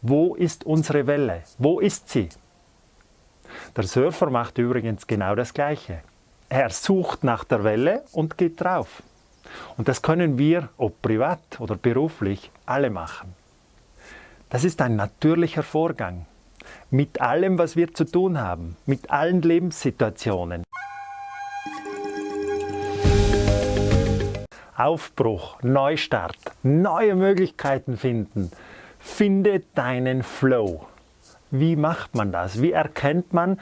Wo ist unsere Welle? Wo ist sie? Der Surfer macht übrigens genau das Gleiche. Er sucht nach der Welle und geht drauf. Und das können wir, ob privat oder beruflich, alle machen. Das ist ein natürlicher Vorgang. Mit allem, was wir zu tun haben, mit allen Lebenssituationen. Aufbruch, Neustart, neue Möglichkeiten finden. Finde deinen Flow. Wie macht man das? Wie erkennt man,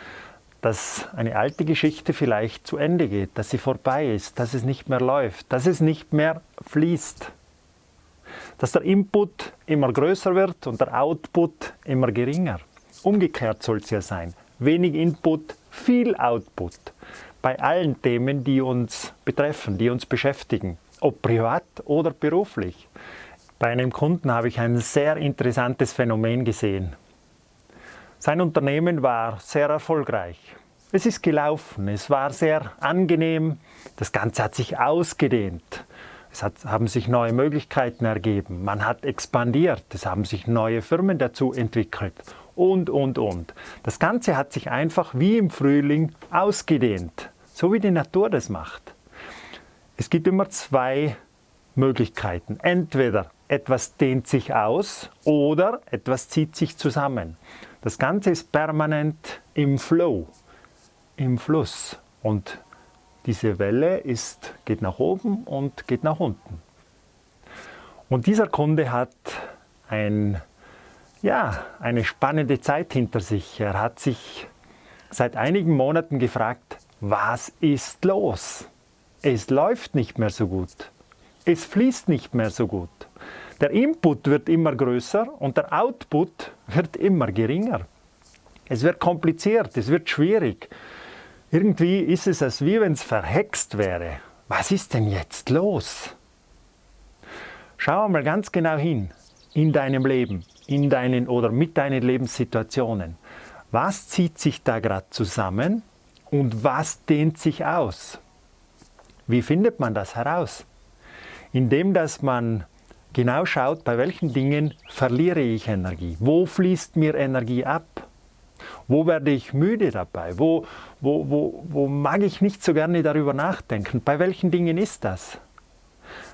dass eine alte Geschichte vielleicht zu Ende geht, dass sie vorbei ist, dass es nicht mehr läuft, dass es nicht mehr fließt? Dass der Input immer größer wird und der Output immer geringer. Umgekehrt soll es ja sein. Wenig Input, viel Output. Bei allen Themen, die uns betreffen, die uns beschäftigen ob privat oder beruflich. Bei einem Kunden habe ich ein sehr interessantes Phänomen gesehen. Sein Unternehmen war sehr erfolgreich. Es ist gelaufen, es war sehr angenehm, das Ganze hat sich ausgedehnt. Es hat, haben sich neue Möglichkeiten ergeben, man hat expandiert, es haben sich neue Firmen dazu entwickelt und, und, und. Das Ganze hat sich einfach wie im Frühling ausgedehnt, so wie die Natur das macht. Es gibt immer zwei Möglichkeiten. Entweder etwas dehnt sich aus oder etwas zieht sich zusammen. Das Ganze ist permanent im Flow, im Fluss. Und diese Welle ist, geht nach oben und geht nach unten. Und dieser Kunde hat ein, ja, eine spannende Zeit hinter sich. Er hat sich seit einigen Monaten gefragt, was ist los? Es läuft nicht mehr so gut. Es fließt nicht mehr so gut. Der Input wird immer größer und der Output wird immer geringer. Es wird kompliziert, es wird schwierig. Irgendwie ist es, als wie wenn es verhext wäre. Was ist denn jetzt los? Schau mal ganz genau hin in deinem Leben, in deinen oder mit deinen Lebenssituationen. Was zieht sich da gerade zusammen und was dehnt sich aus? Wie findet man das heraus? Indem, dass man genau schaut, bei welchen Dingen verliere ich Energie. Wo fließt mir Energie ab? Wo werde ich müde dabei? Wo, wo, wo, wo mag ich nicht so gerne darüber nachdenken? Bei welchen Dingen ist das?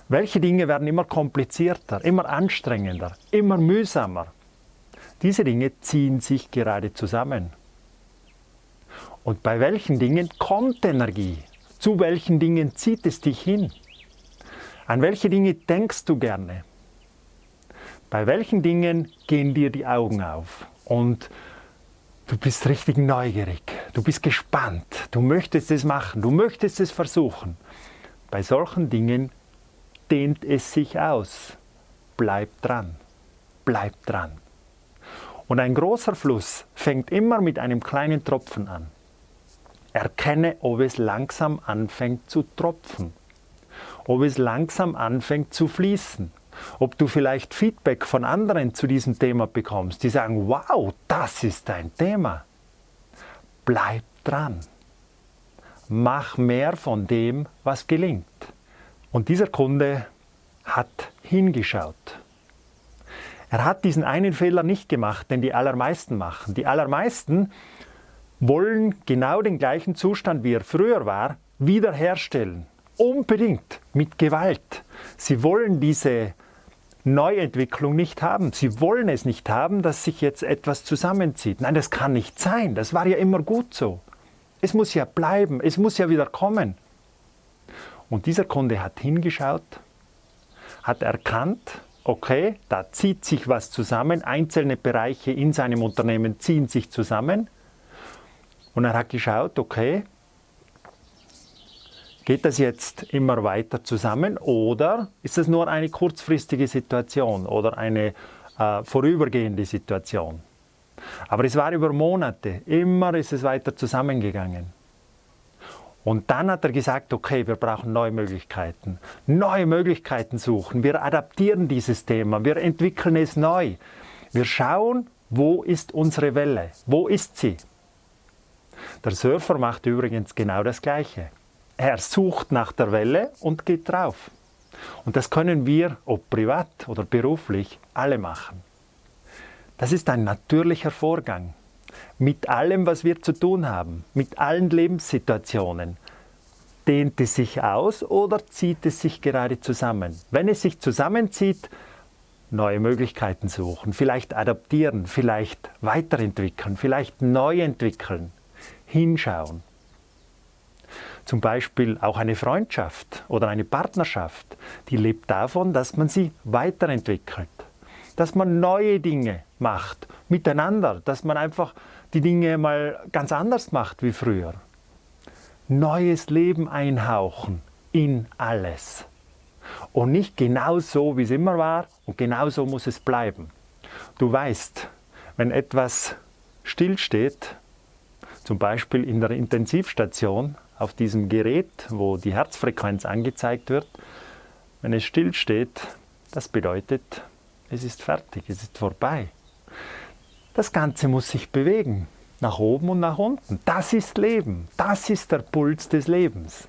Welche Dinge werden immer komplizierter, immer anstrengender, immer mühsamer? Diese Dinge ziehen sich gerade zusammen. Und bei welchen Dingen kommt Energie? Zu welchen Dingen zieht es dich hin? An welche Dinge denkst du gerne? Bei welchen Dingen gehen dir die Augen auf? Und du bist richtig neugierig, du bist gespannt, du möchtest es machen, du möchtest es versuchen. Bei solchen Dingen dehnt es sich aus. Bleib dran, bleib dran. Und ein großer Fluss fängt immer mit einem kleinen Tropfen an. Erkenne, ob es langsam anfängt zu tropfen, ob es langsam anfängt zu fließen, ob du vielleicht Feedback von anderen zu diesem Thema bekommst, die sagen, wow, das ist dein Thema. Bleib dran. Mach mehr von dem, was gelingt. Und dieser Kunde hat hingeschaut. Er hat diesen einen Fehler nicht gemacht, den die allermeisten machen. Die allermeisten wollen genau den gleichen Zustand, wie er früher war, wiederherstellen. Unbedingt mit Gewalt. Sie wollen diese Neuentwicklung nicht haben. Sie wollen es nicht haben, dass sich jetzt etwas zusammenzieht. Nein, das kann nicht sein. Das war ja immer gut so. Es muss ja bleiben. Es muss ja wieder kommen. Und dieser Kunde hat hingeschaut, hat erkannt, okay, da zieht sich was zusammen. Einzelne Bereiche in seinem Unternehmen ziehen sich zusammen. Und er hat geschaut, okay, geht das jetzt immer weiter zusammen oder ist das nur eine kurzfristige Situation oder eine äh, vorübergehende Situation? Aber es war über Monate, immer ist es weiter zusammengegangen. Und dann hat er gesagt, okay, wir brauchen neue Möglichkeiten. Neue Möglichkeiten suchen. Wir adaptieren dieses Thema. Wir entwickeln es neu. Wir schauen, wo ist unsere Welle? Wo ist sie? Der Surfer macht übrigens genau das Gleiche. Er sucht nach der Welle und geht drauf. Und das können wir, ob privat oder beruflich, alle machen. Das ist ein natürlicher Vorgang. Mit allem, was wir zu tun haben, mit allen Lebenssituationen. Dehnt es sich aus oder zieht es sich gerade zusammen? Wenn es sich zusammenzieht, neue Möglichkeiten suchen, vielleicht adaptieren, vielleicht weiterentwickeln, vielleicht neu entwickeln, hinschauen. Zum Beispiel auch eine Freundschaft oder eine Partnerschaft, die lebt davon, dass man sie weiterentwickelt, dass man neue Dinge macht miteinander, dass man einfach die Dinge mal ganz anders macht wie früher. Neues Leben einhauchen in alles. Und nicht genau so, wie es immer war und genau so muss es bleiben. Du weißt, wenn etwas stillsteht, zum Beispiel in der Intensivstation auf diesem Gerät, wo die Herzfrequenz angezeigt wird, wenn es stillsteht, das bedeutet, es ist fertig, es ist vorbei. Das Ganze muss sich bewegen, nach oben und nach unten. Das ist Leben, das ist der Puls des Lebens.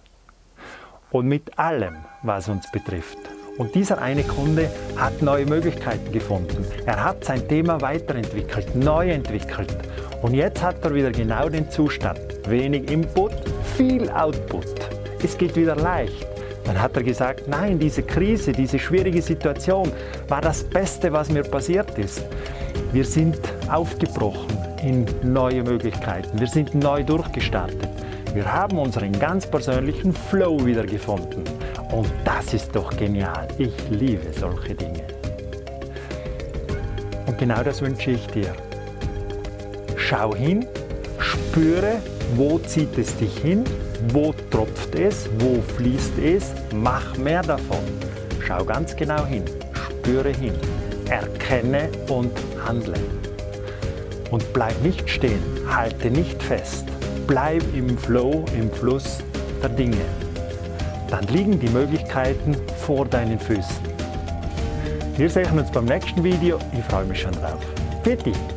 Und mit allem, was uns betrifft. Und dieser eine Kunde hat neue Möglichkeiten gefunden. Er hat sein Thema weiterentwickelt, neu entwickelt. Und jetzt hat er wieder genau den Zustand. Wenig Input, viel Output. Es geht wieder leicht. Dann hat er gesagt, nein, diese Krise, diese schwierige Situation war das Beste, was mir passiert ist. Wir sind aufgebrochen in neue Möglichkeiten. Wir sind neu durchgestartet. Wir haben unseren ganz persönlichen Flow wiedergefunden. Und das ist doch genial. Ich liebe solche Dinge. Und genau das wünsche ich dir. Schau hin, spüre, wo zieht es dich hin, wo tropft es, wo fließt es, mach mehr davon. Schau ganz genau hin, spüre hin, erkenne und handle. Und bleib nicht stehen, halte nicht fest, Bleib im Flow, im Fluss der Dinge. Dann liegen die Möglichkeiten vor deinen Füßen. Wir sehen uns beim nächsten Video. Ich freue mich schon drauf. Dich.